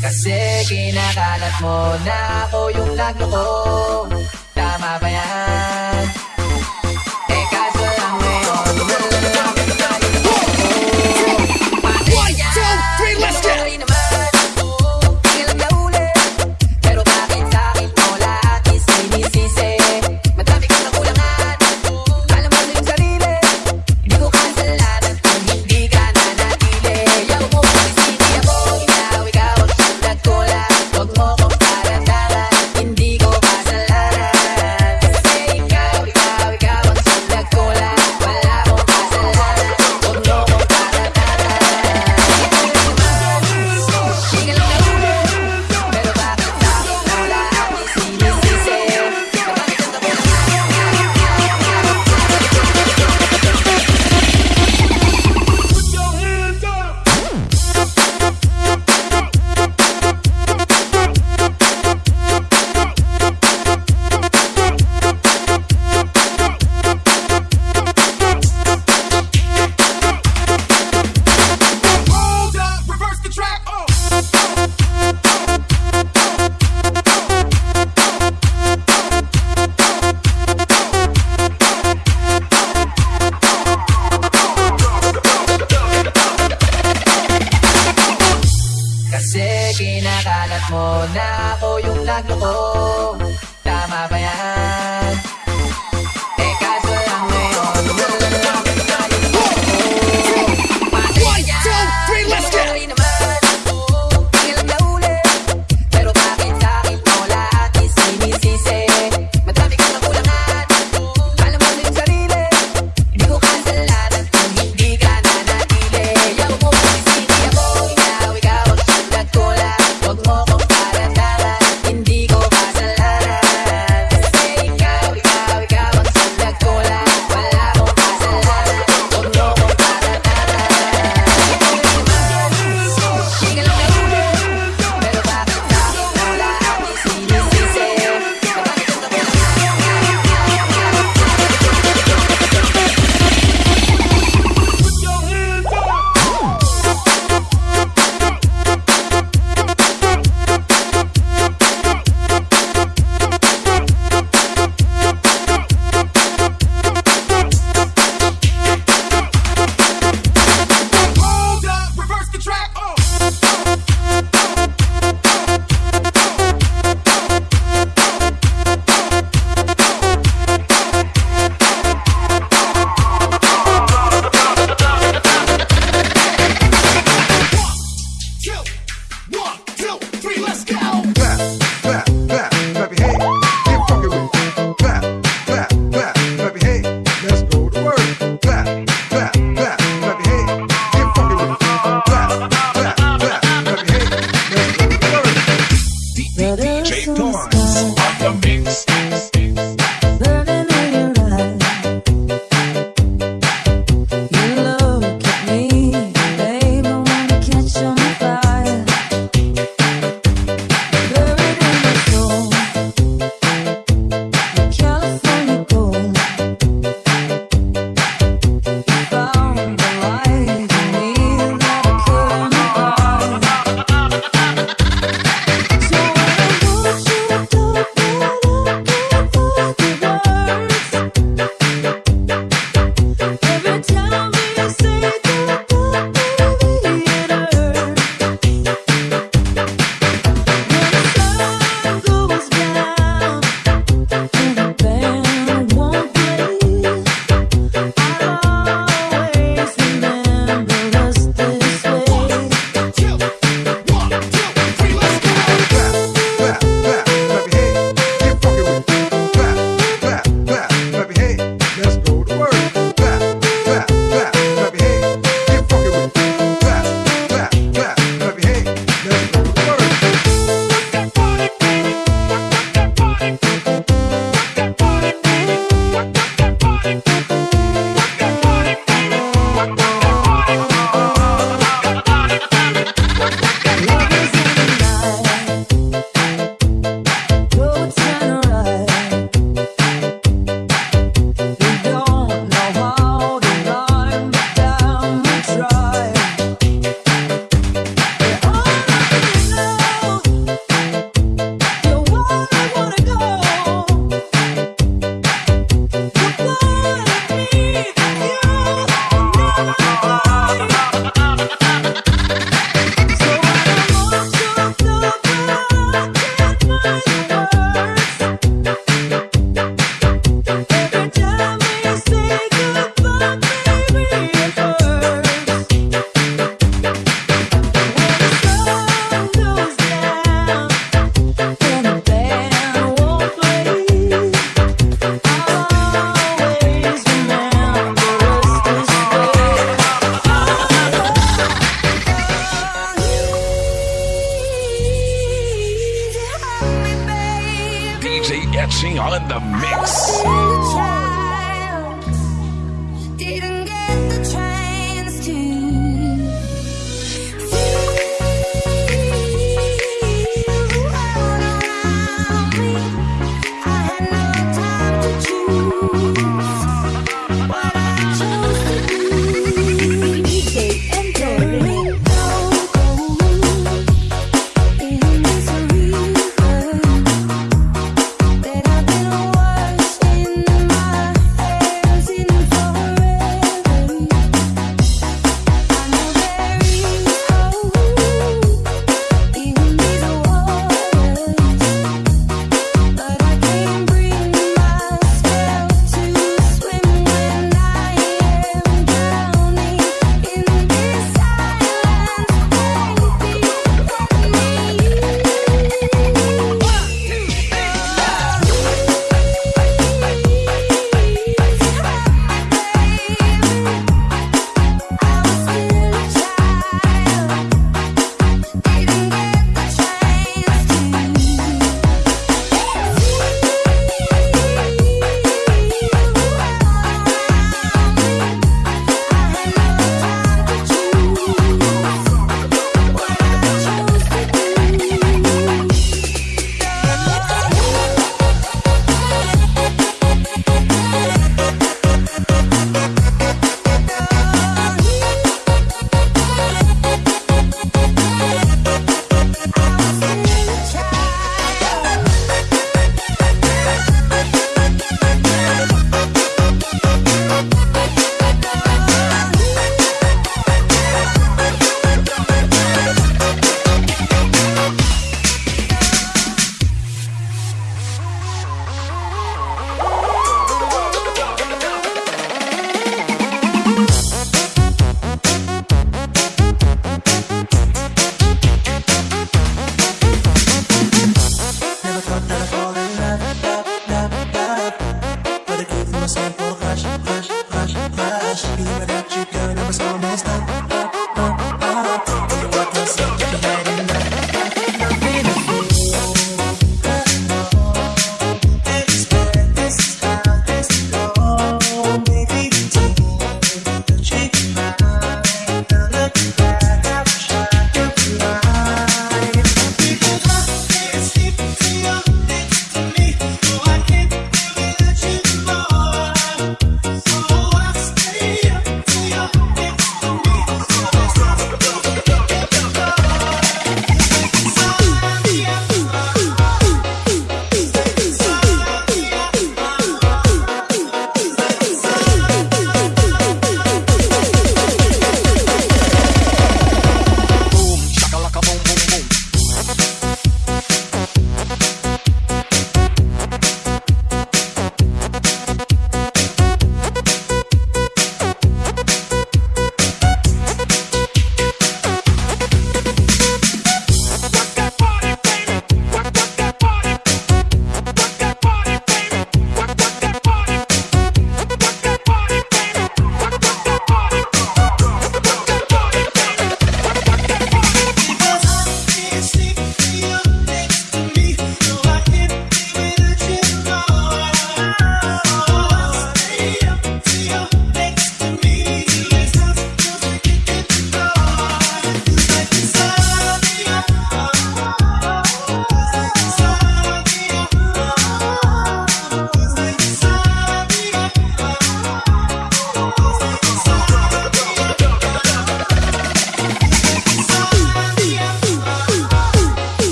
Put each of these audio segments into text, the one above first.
Kasi kinakalat mo na ako yung lagnoko Tama ba yan? On the mix. stop.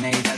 Nate.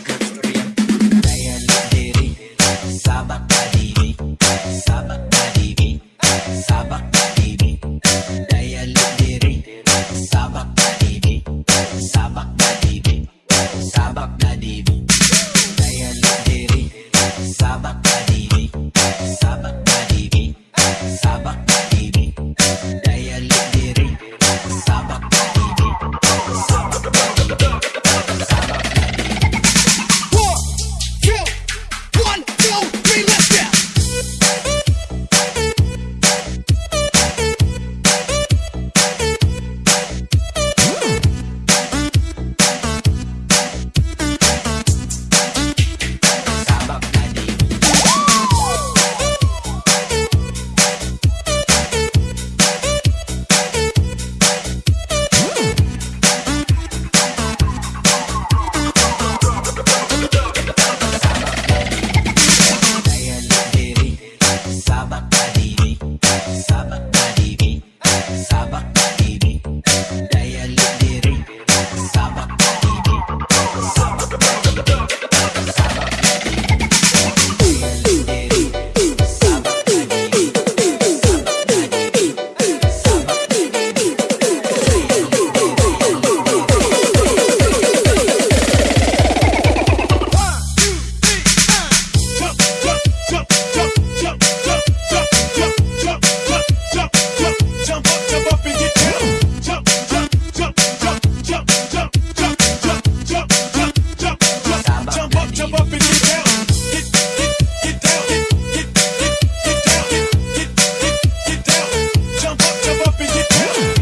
Get down.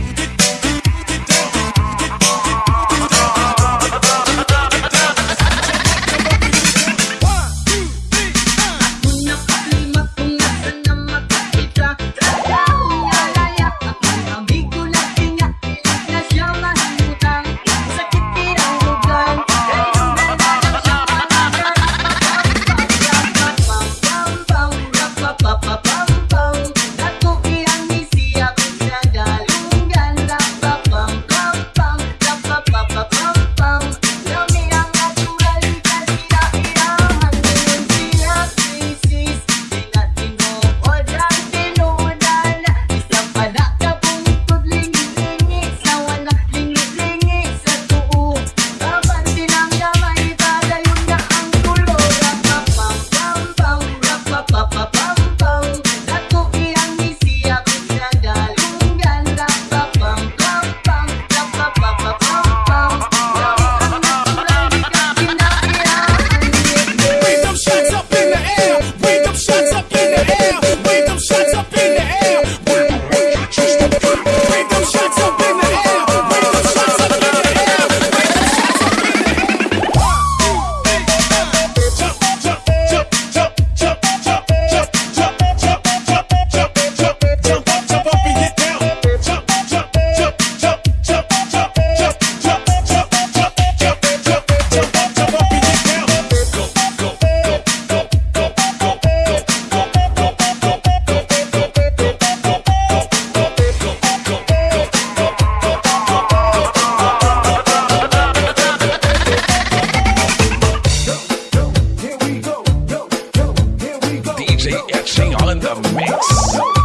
DFG all in the mix.